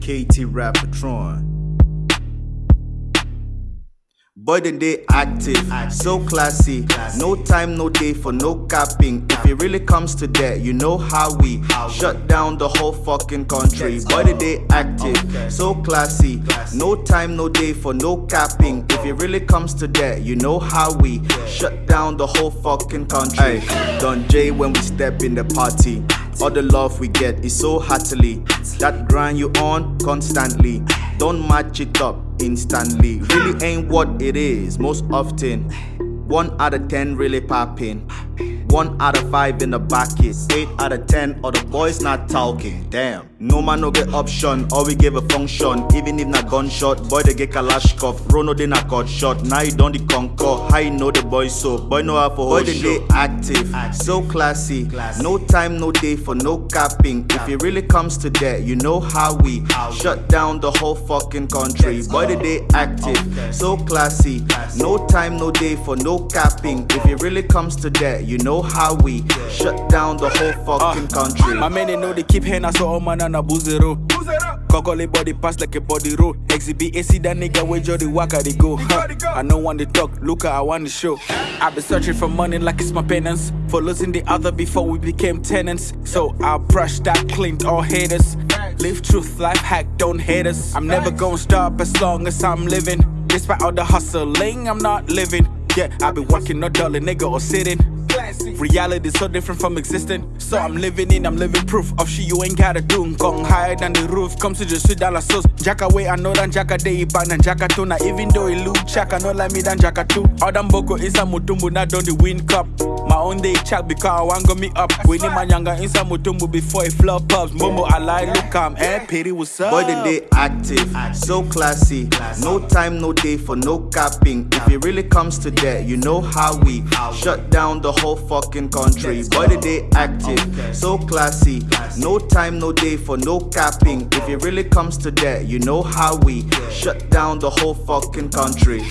KT Rap Patron. Boy, then they active, so classy. No time, no day for no capping. If it really comes to that, you know how we shut down the whole fucking country. Boy, then they active, so classy. No time, no day for no capping. If it really comes to that, you know how we shut down the whole fucking country. Don J when we step in the party. All the love we get is so heartily. That grind you on constantly. Don't match it up instantly. Really ain't what it is most often. One out of ten really popping. One out of five in the bucket. Eight out of ten, or the boys not talking. Damn. No man no get option, or we give a function. Even if not gunshot, boy they get Kalashkov. Rono they not cut shot. Now you don't the conquer. How you know the boy so? Boy know how for boy they they active, so classy. No time, no day for no capping. If it really comes to that, you know how we shut down the whole fucking country. Boy they they active, so classy. No time, no day for no capping. If it really comes to that, you know how we shut down the whole uh, fucking country. My men they know they keep hand so all man and a boozero. Kokole body pass like a body roll. Exhibit AC that nigga where Jody Waka they go. Huh. I know want to talk, look I want to show. I've been searching for money like it's my penance. For losing the other before we became tenants. So I brush that clean all haters. Live truth, life hack, don't hate us. I'm never gonna stop as long as I'm living. Despite all the hustling, I'm not living. Yeah, I've been working, not dulling, nigga, or sitting. Reality so different from existing. So I'm living in, I'm living proof of shit you ain't gotta do. Gong higher than the roof, come to the sit down la sauce. Jacka way, I know than Jacka day, back than Jacka. Now even though he look I know like me than Jacka too. Them boko a mutumbu, not done the win cup. My own day check because I want go me up. We need my younger inside mutumbu before it flop ups. Momo, I lie, look, I'm eh, pity, what's up? Boy, then they active, so classy. No time, no day for no capping. If it really comes to that, you know how we shut down the whole fucking country. Boy, then they active, so classy. No time, no day for no capping. If it really comes to that, you know how we shut down the whole fucking country.